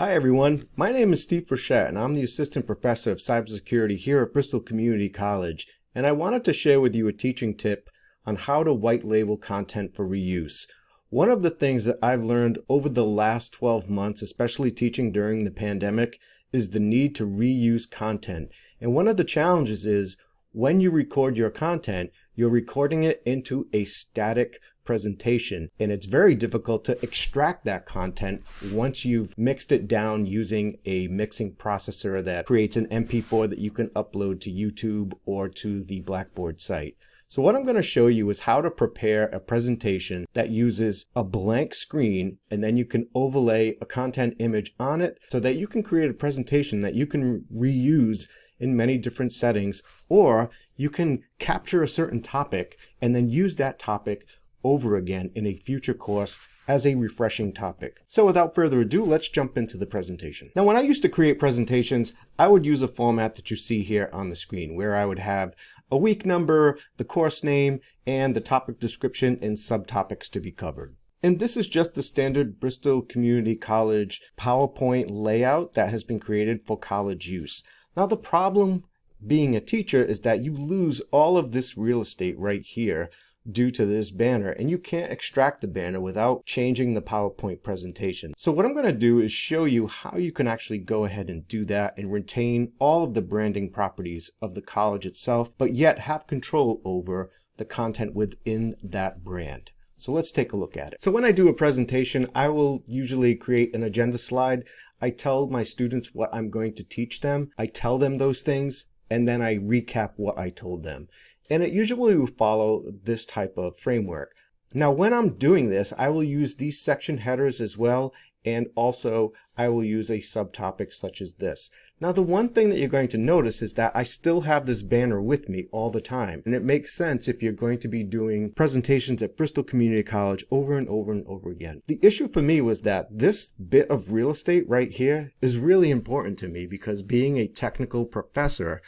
Hi everyone, my name is Steve Frechette and I'm the Assistant Professor of Cybersecurity here at Bristol Community College and I wanted to share with you a teaching tip on how to white label content for reuse. One of the things that I've learned over the last 12 months, especially teaching during the pandemic, is the need to reuse content. And one of the challenges is when you record your content, you're recording it into a static presentation and it's very difficult to extract that content once you've mixed it down using a mixing processor that creates an MP4 that you can upload to YouTube or to the Blackboard site. So what I'm going to show you is how to prepare a presentation that uses a blank screen and then you can overlay a content image on it so that you can create a presentation that you can reuse in many different settings or you can capture a certain topic and then use that topic over again in a future course as a refreshing topic. So without further ado, let's jump into the presentation. Now, when I used to create presentations, I would use a format that you see here on the screen where I would have a week number, the course name, and the topic description and subtopics to be covered. And this is just the standard Bristol Community College PowerPoint layout that has been created for college use. Now the problem being a teacher is that you lose all of this real estate right here due to this banner and you can't extract the banner without changing the PowerPoint presentation. So what I'm going to do is show you how you can actually go ahead and do that and retain all of the branding properties of the college itself, but yet have control over the content within that brand. So let's take a look at it. So when I do a presentation, I will usually create an agenda slide. I tell my students what I'm going to teach them. I tell them those things and then I recap what I told them. And it usually will follow this type of framework. Now, when I'm doing this, I will use these section headers as well. And also I will use a subtopic such as this. Now, the one thing that you're going to notice is that I still have this banner with me all the time. And it makes sense if you're going to be doing presentations at Bristol Community College over and over and over again. The issue for me was that this bit of real estate right here is really important to me because being a technical professor,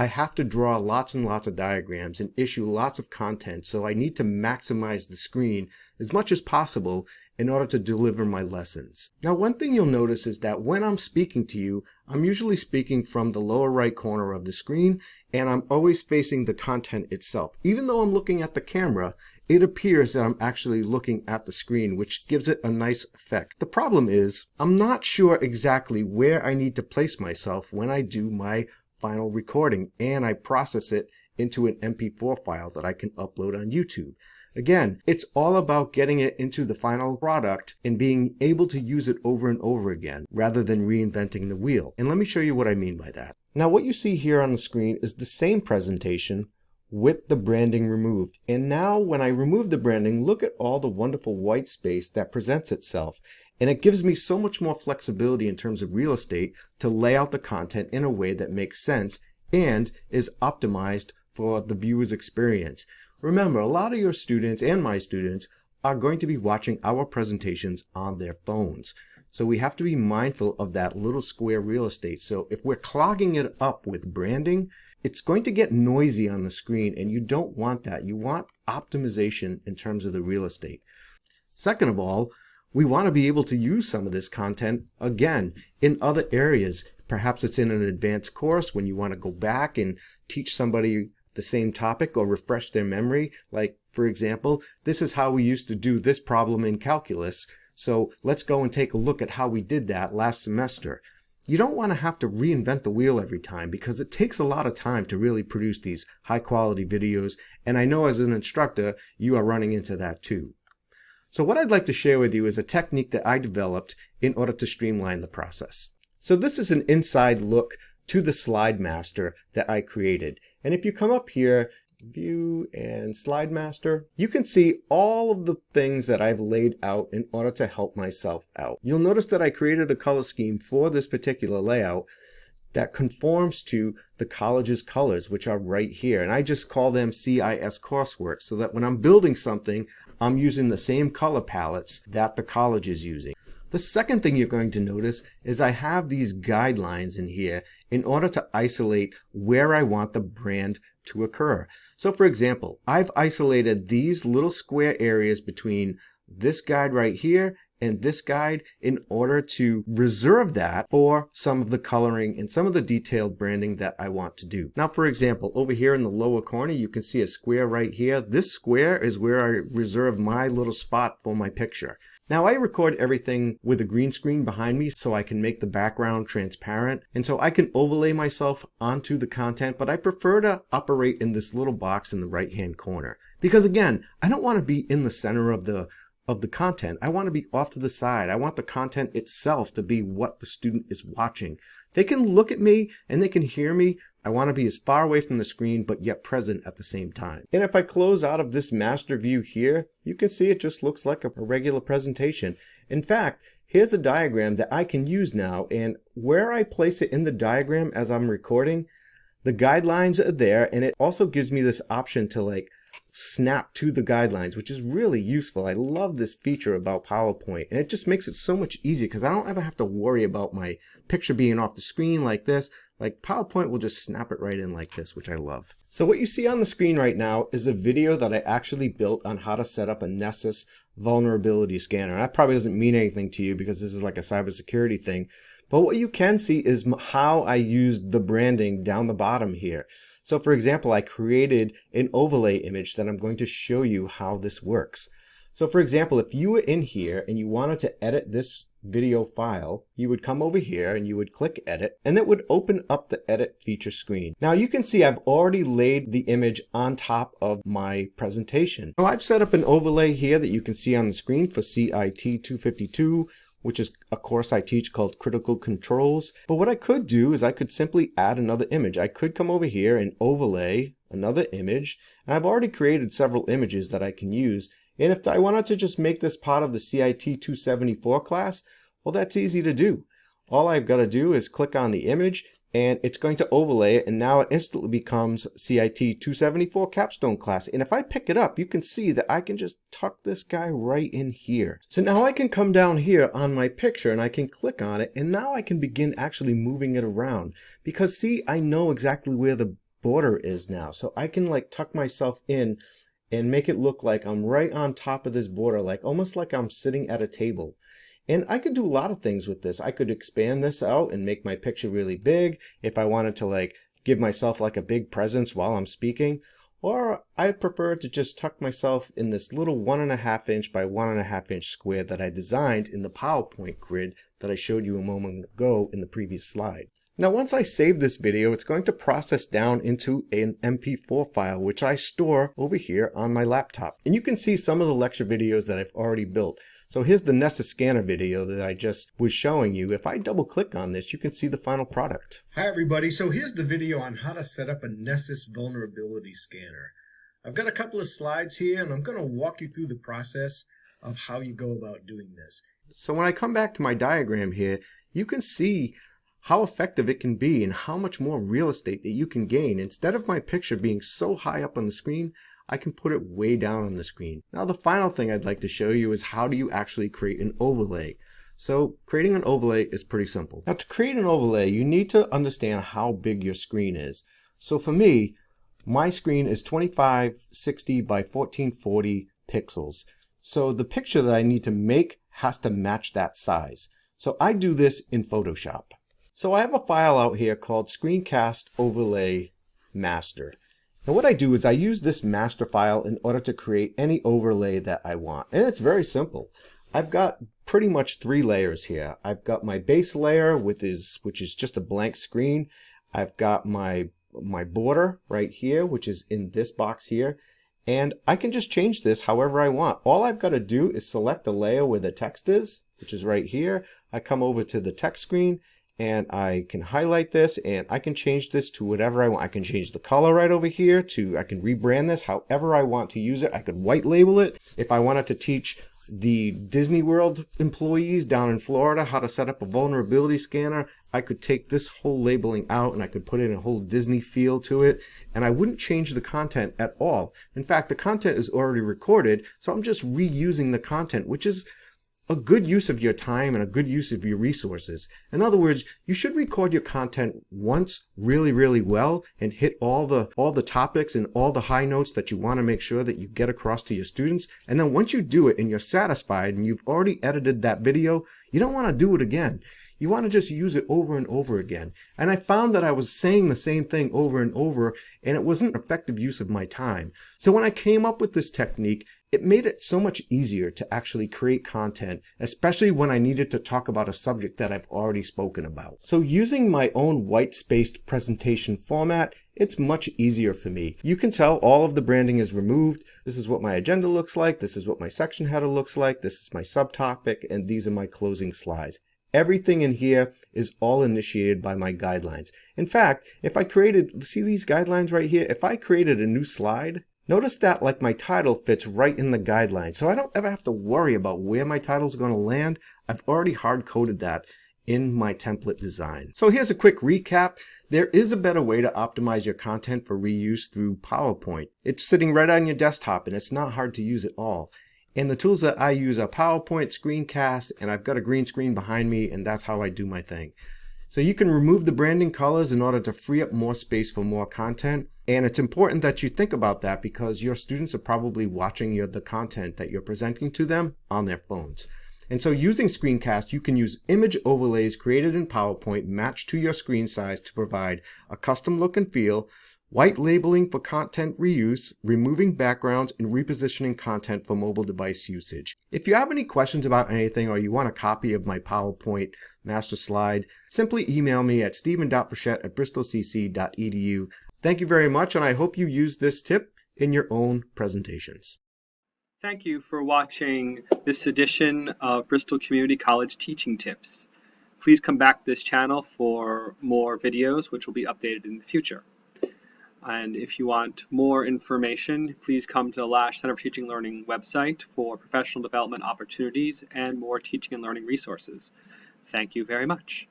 I have to draw lots and lots of diagrams and issue lots of content, so I need to maximize the screen as much as possible in order to deliver my lessons. Now one thing you'll notice is that when I'm speaking to you, I'm usually speaking from the lower right corner of the screen and I'm always facing the content itself. Even though I'm looking at the camera, it appears that I'm actually looking at the screen, which gives it a nice effect. The problem is, I'm not sure exactly where I need to place myself when I do my final recording and I process it into an MP4 file that I can upload on YouTube. Again, it's all about getting it into the final product and being able to use it over and over again rather than reinventing the wheel. And let me show you what I mean by that. Now what you see here on the screen is the same presentation with the branding removed. And now when I remove the branding, look at all the wonderful white space that presents itself. And it gives me so much more flexibility in terms of real estate to lay out the content in a way that makes sense and is optimized for the viewer's experience. Remember, a lot of your students and my students are going to be watching our presentations on their phones. So we have to be mindful of that little square real estate. So if we're clogging it up with branding, it's going to get noisy on the screen and you don't want that. You want optimization in terms of the real estate. Second of all, we want to be able to use some of this content again in other areas. Perhaps it's in an advanced course when you want to go back and teach somebody the same topic or refresh their memory. Like, for example, this is how we used to do this problem in calculus. So let's go and take a look at how we did that last semester. You don't want to have to reinvent the wheel every time because it takes a lot of time to really produce these high quality videos. And I know as an instructor, you are running into that too. So what I'd like to share with you is a technique that I developed in order to streamline the process. So this is an inside look to the slide master that I created. And if you come up here, view and slide master, you can see all of the things that I've laid out in order to help myself out. You'll notice that I created a color scheme for this particular layout that conforms to the college's colors, which are right here. And I just call them CIS coursework so that when I'm building something, I'm using the same color palettes that the college is using. The second thing you're going to notice is I have these guidelines in here in order to isolate where I want the brand to occur. So for example, I've isolated these little square areas between this guide right here and this guide in order to reserve that for some of the coloring and some of the detailed branding that I want to do. Now, for example, over here in the lower corner, you can see a square right here. This square is where I reserve my little spot for my picture. Now I record everything with a green screen behind me so I can make the background transparent and so I can overlay myself onto the content but I prefer to operate in this little box in the right hand corner because again I don't want to be in the center of the of the content. I want to be off to the side. I want the content itself to be what the student is watching. They can look at me and they can hear me. I want to be as far away from the screen but yet present at the same time. And if I close out of this master view here, you can see it just looks like a regular presentation. In fact, here's a diagram that I can use now and where I place it in the diagram as I'm recording, the guidelines are there and it also gives me this option to like snap to the guidelines, which is really useful. I love this feature about PowerPoint, and it just makes it so much easier because I don't ever have to worry about my picture being off the screen like this. Like PowerPoint will just snap it right in like this, which I love. So what you see on the screen right now is a video that I actually built on how to set up a Nessus vulnerability scanner. That probably doesn't mean anything to you because this is like a cybersecurity thing. But what you can see is how I used the branding down the bottom here. So for example, I created an overlay image that I'm going to show you how this works. So for example, if you were in here and you wanted to edit this video file, you would come over here and you would click edit and that would open up the edit feature screen. Now you can see I've already laid the image on top of my presentation. So I've set up an overlay here that you can see on the screen for CIT 252 which is a course I teach called Critical Controls. But what I could do is I could simply add another image. I could come over here and overlay another image. And I've already created several images that I can use. And if I wanted to just make this part of the CIT 274 class, well, that's easy to do. All I've got to do is click on the image and it's going to overlay it and now it instantly becomes CIT 274 capstone class. And if I pick it up you can see that I can just tuck this guy right in here. So now I can come down here on my picture and I can click on it and now I can begin actually moving it around. Because see I know exactly where the border is now. So I can like tuck myself in and make it look like I'm right on top of this border like almost like I'm sitting at a table and I could do a lot of things with this. I could expand this out and make my picture really big if I wanted to like give myself like a big presence while I'm speaking. Or I prefer to just tuck myself in this little one and a half inch by one and a half inch square that I designed in the PowerPoint grid that I showed you a moment ago in the previous slide. Now once I save this video, it's going to process down into an MP4 file, which I store over here on my laptop. And you can see some of the lecture videos that I've already built. So here's the Nessus scanner video that I just was showing you. If I double click on this, you can see the final product. Hi everybody, so here's the video on how to set up a Nessus vulnerability scanner. I've got a couple of slides here and I'm going to walk you through the process of how you go about doing this. So when I come back to my diagram here, you can see how effective it can be and how much more real estate that you can gain. Instead of my picture being so high up on the screen, I can put it way down on the screen. Now the final thing I'd like to show you is how do you actually create an overlay. So creating an overlay is pretty simple. Now to create an overlay, you need to understand how big your screen is. So for me, my screen is 2560 by 1440 pixels. So the picture that I need to make has to match that size. So I do this in Photoshop. So I have a file out here called screencast overlay master. Now what I do is I use this master file in order to create any overlay that I want. And it's very simple. I've got pretty much three layers here. I've got my base layer, which is, which is just a blank screen. I've got my, my border right here, which is in this box here. And I can just change this however I want. All I've got to do is select the layer where the text is, which is right here. I come over to the text screen and I can highlight this and I can change this to whatever I want. I can change the color right over here to, I can rebrand this however I want to use it. I could white label it. If I wanted to teach the Disney World employees down in Florida how to set up a vulnerability scanner, I could take this whole labeling out and I could put in a whole Disney feel to it and I wouldn't change the content at all. In fact, the content is already recorded, so I'm just reusing the content, which is a good use of your time and a good use of your resources. In other words, you should record your content once really, really well and hit all the all the topics and all the high notes that you want to make sure that you get across to your students. And then once you do it and you're satisfied and you've already edited that video, you don't want to do it again. You want to just use it over and over again. And I found that I was saying the same thing over and over and it wasn't an effective use of my time. So when I came up with this technique, it made it so much easier to actually create content, especially when I needed to talk about a subject that I've already spoken about. So using my own white-spaced presentation format, it's much easier for me. You can tell all of the branding is removed. This is what my agenda looks like. This is what my section header looks like. This is my subtopic, and these are my closing slides. Everything in here is all initiated by my guidelines. In fact, if I created, see these guidelines right here? If I created a new slide, notice that like my title fits right in the guidelines. So I don't ever have to worry about where my title is going to land. I've already hard coded that in my template design. So here's a quick recap. There is a better way to optimize your content for reuse through PowerPoint. It's sitting right on your desktop and it's not hard to use at all. And the tools that I use are PowerPoint, Screencast, and I've got a green screen behind me, and that's how I do my thing. So you can remove the branding colors in order to free up more space for more content. And it's important that you think about that because your students are probably watching your, the content that you're presenting to them on their phones. And so using Screencast, you can use image overlays created in PowerPoint matched to your screen size to provide a custom look and feel white labeling for content reuse, removing backgrounds, and repositioning content for mobile device usage. If you have any questions about anything or you want a copy of my PowerPoint master slide, simply email me at stephen.frechette at bristolcc.edu. Thank you very much, and I hope you use this tip in your own presentations. Thank you for watching this edition of Bristol Community College Teaching Tips. Please come back to this channel for more videos which will be updated in the future. And if you want more information, please come to the Lasch Center for Teaching and Learning website for professional development opportunities and more teaching and learning resources. Thank you very much.